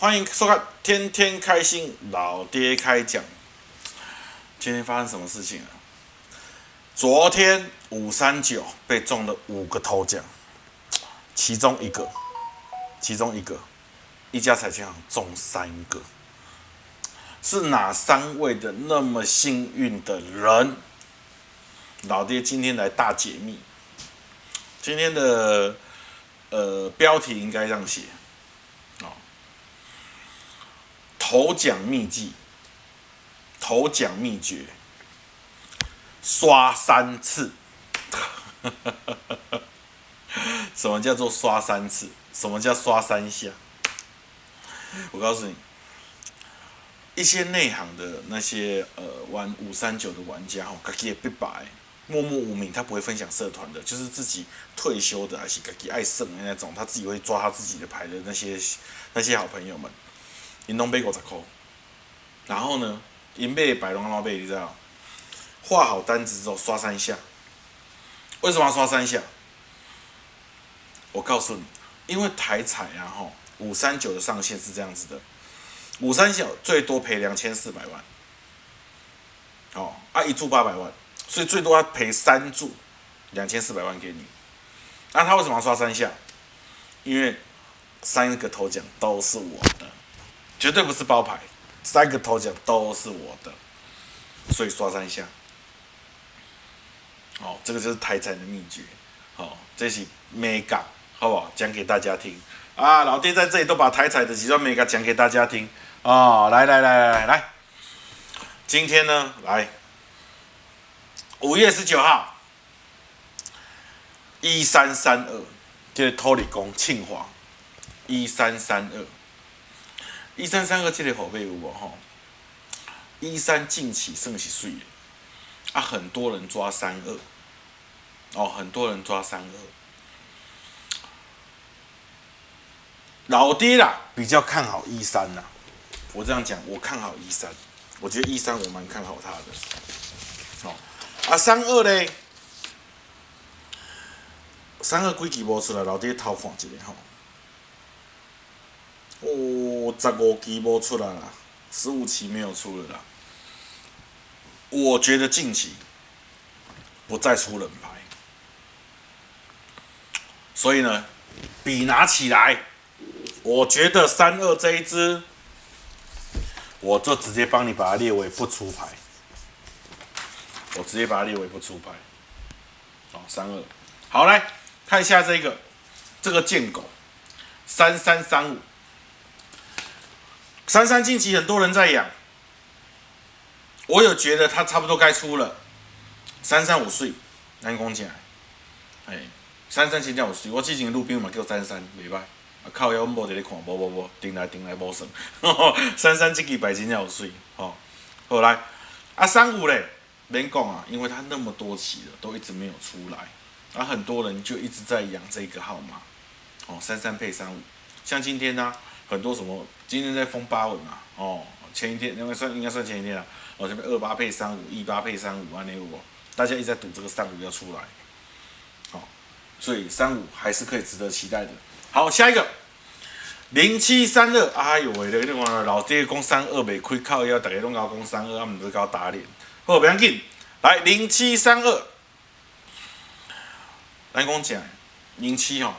欢迎收看《天天开心老爹开讲》。今天发生什么事情啊？昨天五三九被中了五个头奖，其中一个，其中一个，一家彩券行中三个，是哪三位的那么幸运的人？老爹今天来大解密。今天的呃标题应该这样写，哦，头奖秘籍，头奖秘诀，刷三次。什么叫做刷三次？什么叫刷三下？我告诉你，一些内行的那些呃玩五三九的玩家哦，自己也不白。默默无名，他不会分享社团的，就是自己退休的，还是自己爱胜的那种，他自己会抓他自己的牌的那些那些好朋友们，银龙杯五十块，然后呢，银杯百龙老杯，你知道，画好单子之后刷三下，为什么要刷三下？我告诉你，因为台彩啊吼，五三九的上限是这样子的，五三九最多赔两千四百万，哦，啊一注八百万。所以最多要赔三注，两千四百万给你。那他为什么要刷三下？因为三个头奖都是我的，绝对不是包牌，三个头奖都是我的，所以刷三下。哦，这个就是台彩的秘诀。好，这是 mega，好不好？讲给大家听。啊，老爹在这里都把台彩的几段 mega 讲给大家听。哦，来来来来来，今天呢，来。五月十九号，一三三二，这是托里宫庆华，一三三二，一三三二，这个后背有无？吼？一三近期算是水的，啊，很多人抓三二，哦，很多人抓三二，老爹啦，比较看好一三呐，我这样讲，我看好一三，我觉得一三我蛮看好他的，哦。啊，三二嘞，三二几期无出来，老爹偷看一下吼。哦，十五期无出来啦，十五期没有出了啦。我觉得近期不再出冷牌，所以呢，笔拿起来，我觉得三二这一支，我就直接帮你把它列为不出牌。我直接把它列为不出牌，好，三二，好来看一下这个，这个贱狗，三三三五，三三近期很多人在养，我有觉得他差不多该出了，三三五岁，难讲起来，哎，三三真正有水，我之前路边嘛叫三三，袂歹，啊靠腰无伫咧看，无无无，顶来顶来无算，三三这期牌真正有水，吼，后来，啊三五咧。免讲啊，因为他那么多期了，都一直没有出来，啊很多人就一直在养这个号码，哦，三三配三五，像今天呢，很多什么，今天在封八稳嘛，哦，前一天应该算应该算前一天啊，哦这边二八配三五，一八配三五，安尼五，大家一直在赌这个三五要出来，好，所以三五还是可以值得期待的。好，下一个零七三二，哎呦喂，那个老爹讲三二没开靠要，大家拢搞讲三二，啊唔是搞打脸。好，不要紧，来零七三二，来跟我讲零七哈，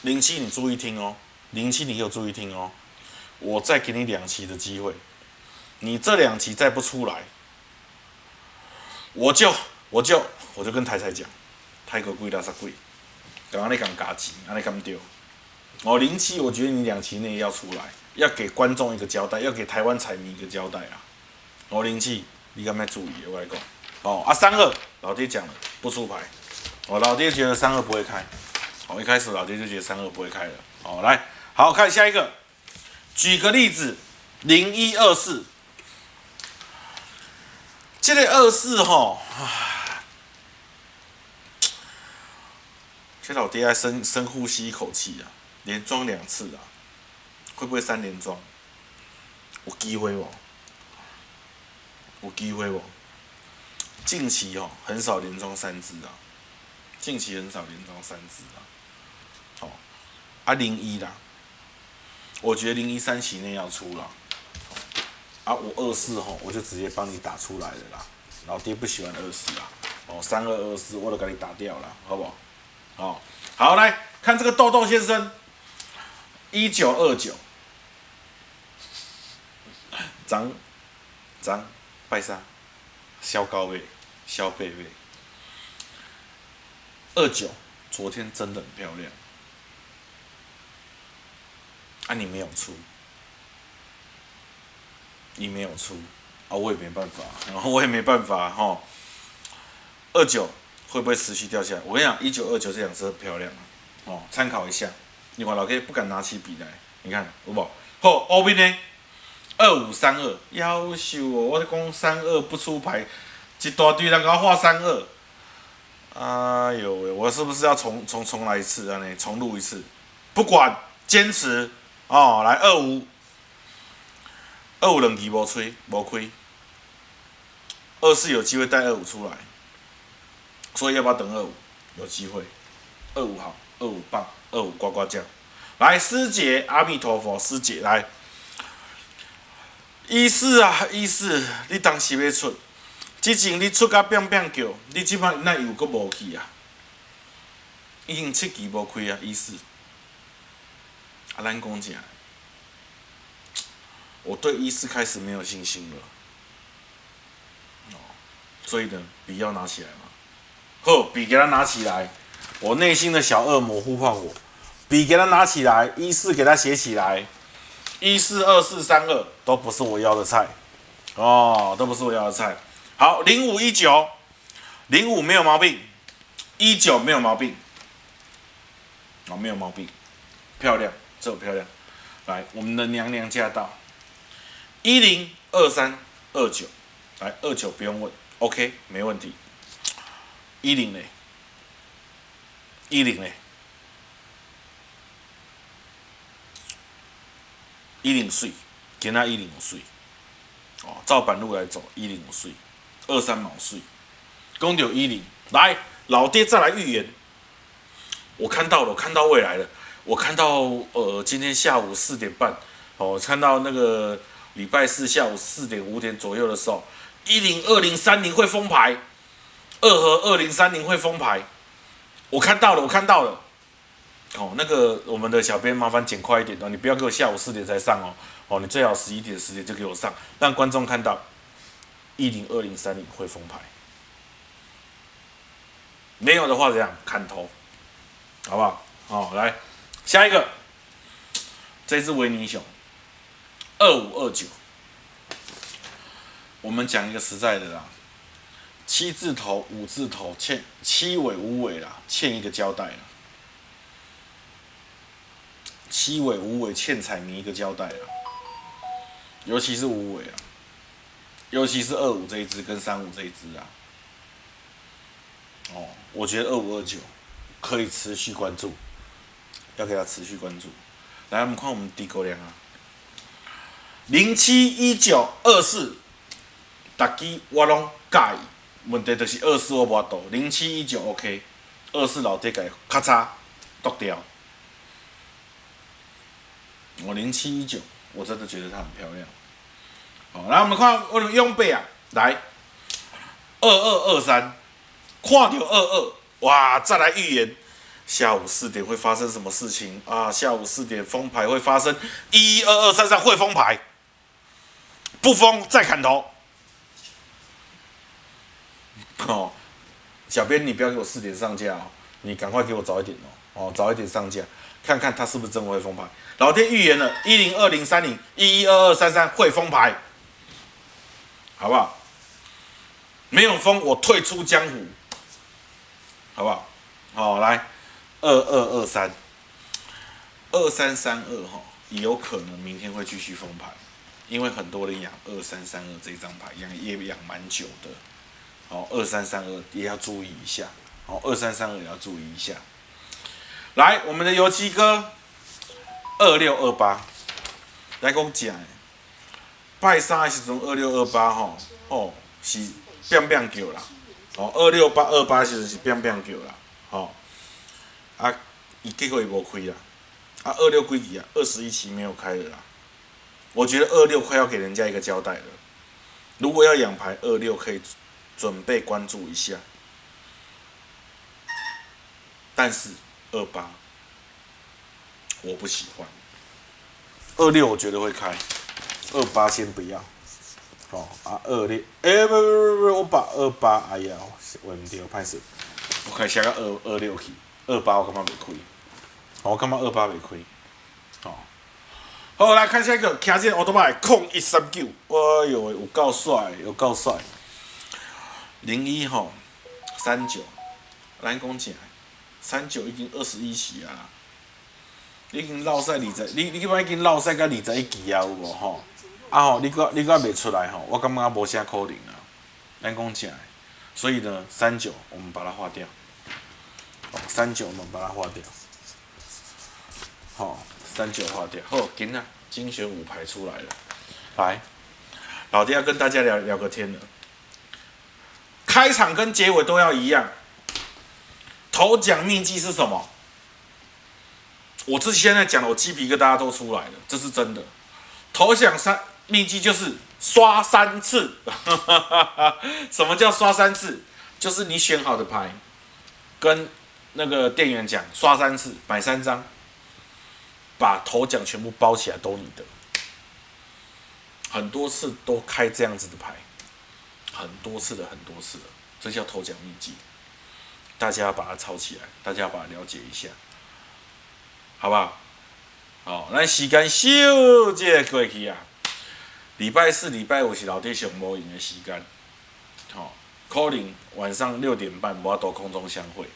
零七你注意听哦，零七你有注意听哦，我再给你两期的机会，你这两期再不出来，我就我就我就跟台台讲，泰国贵拉萨贵，刚刚你讲嘎机，安尼咁丢，哦零七，我觉得你两期内要出来，要给观众一个交代，要给台湾彩迷一个交代啊，哦零七。你敢要注意，我来讲。哦，啊，三二，老爹讲了不出牌。哦，老爹觉得三二不会开。哦，一开始老爹就觉得三二不会开了。哦，来，好看下一个。举个例子，零一二四。这个二四哈，这老爹还深深呼吸一口气啊，连装两次啊，会不会三连装？有机会哦。有机会哦，近期哦很少连装三支啊，近期很少连装三支啊，好，啊零一啦，我觉得零一三期内要出了。啊，我二四吼，我就直接帮你打出来了啦。老爹不喜欢二四啦，哦，三二二四我都给你打掉了，好不好？好，好来看这个豆豆先生，一九二九，张张拜山，肖高位，肖贝贝，二九，昨天真的很漂亮，啊，你没有出，你没有出，啊，我也没办法，然后我也没办法哈，二九。会不会持续掉下来？我跟你讲，一九二九这辆车漂亮哦，参考一下。你看老 K 不敢拿起笔来，你看有无？好，后面呢？二五三二，优秀哦！我讲三二不出牌，一大堆人给我画三二。哎呦喂，我是不是要重重重来一次啊？你重录一次？不管，坚持哦！来二五，二五两期无吹无亏，二四有机会带二五出来。所以要不要等二五？有机会，二五好，二五棒，二五呱呱叫。来，师姐，阿弥陀佛，师姐来。一四啊，一四，你当时要出，之前你出甲变变叫，你即摆那又搁无去啊？已经七期无开啊，一四。啊，咱讲正，我对一四开始没有信心了。哦，所以呢，笔要拿起来嘛。呵，笔给他拿起来，我内心的小恶魔呼唤我，笔给他拿起来，一四给他写起来，一四二四三二都不是我要的菜，哦，都不是我要的菜。好，零五一九，零五没有毛病，一九没有毛病，哦，没有毛病，漂亮，这么漂亮。来，我们的娘娘驾到，一零二三二九，来二九不用问，OK，没问题。一零嘞，一零嘞，一零岁，给他一零岁，哦，照板路来走，一零五岁，二三毛岁，公牛一零，来，老爹再来预言，我看到了，我看到未来了，我看到呃，今天下午四点半，哦，看到那个礼拜四下午四点五点左右的时候，一零二零三零会封牌。二和二零三零会封牌，我看到了，我看到了。哦，那个我们的小编麻烦剪快一点哦，你不要给我下午四点才上哦。哦，你最好十一点十点就给我上，让观众看到一零二零三零会封牌。没有的话怎样砍头，好不好？好，来下一个，这只维尼熊，二五二九。我们讲一个实在的啦。七字头、五字头欠七尾、五尾啦，欠一个交代啦。七尾、五尾欠彩迷一个交代啦。尤其是五尾啊，尤其是二五这一只跟三五这一只啊。哦，我觉得二五二九可以持续关注，要给他持续关注。来，我们看我们低沟量啊，零七一九二四，大机我拢介意。问题就是二四我无度，零七一九 OK，二四老爹改咔嚓剁掉。我零七一九，我真的觉得它很漂亮。好，来我们看我们用背啊，来二二二三，看到二二，哇，再来预言下午四点会发生什么事情啊？下午四点封牌会发生一一二二三三会封牌，不封再砍头。哦，小编，你不要给我四点上架哦，你赶快给我早一点哦，哦，早一点上架，看看他是不是真会封牌。老天预言了，一零二零三零一一二二三三会封牌，好不好？没有封，我退出江湖，好不好？好，来二二二三二三三二哈，有可能明天会继续封盘，因为很多人养二三三二这张牌养也养蛮久的。哦，二三三二也要注意一下。哦，二三三二也要注意一下。来，我们的油漆哥，二六二八，来跟我讲。拜三的时阵二六二八吼，哦是变变叫啦。哦，二六八二八时阵是变变叫啦。哦，啊，伊结果伊无开啦。啊，二六归几啊？二十一期没有开了啦。我觉得二六快要给人家一个交代了。如果要养牌，二六可以准备关注一下。但是二八我不喜欢，二六我觉得会开，二八先不要。哦啊，二六，哎不不不不，我把二八，哎呀，问题我拍死，我开写个二二六去，二八我感觉袂开，我感觉二八袂开，哦，好来看下一个，骑这奥多麦控一三九，哎呦有够帅，有够帅，零一吼，三九，咱讲起来，三九已经二十一期啊，已经落赛二十，你你起码已经落赛到二十一期啊，有无？吼？啊吼，你个你个未出来吼，我感觉无啥可能啊。咱讲起来，所以呢，三九我们把它划掉。哦，三九我们把它划掉。好，三九划掉。好，今仔精选五排出来了。来，老爹要跟大家聊聊个天了。开场跟结尾都要一样。头奖秘籍是什么？我这现在讲的，我鸡皮疙瘩都出来了，这是真的。头奖三。秘籍就是刷三次，什么叫刷三次？就是你选好的牌，跟那个店员讲刷三次，买三张，把头奖全部包起来都你的。很多次都开这样子的牌，很多次的很多次的，这叫头奖秘籍，大家要把它抄起来，大家要把它了解一下，好不好？好，咱时间小这过去啊。礼拜四、礼拜五是老爹上无闲的时间，好，可能晚上六点半我要到空中相会，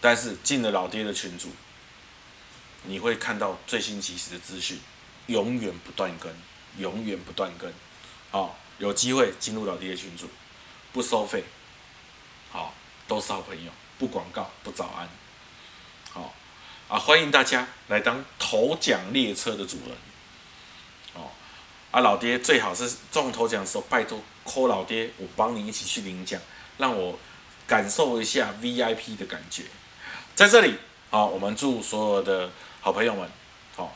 但是进了老爹的群组，你会看到最新及时的资讯，永远不断更，永远不断更，好，有机会进入老爹的群组，不收费，好，都是好朋友，不广告，不早安，好，啊，欢迎大家来当头奖列车的主人。啊，老爹最好是中头奖的时候，拜托 call 老爹，我帮你一起去领奖，让我感受一下 VIP 的感觉。在这里，好，我们祝所有的好朋友们，好，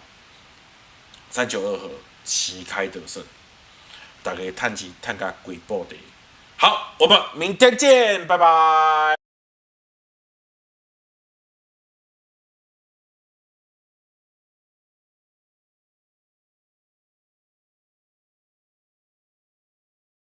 三九二和旗开得胜，大家探机探个鬼报的。好，我们明天见，拜拜。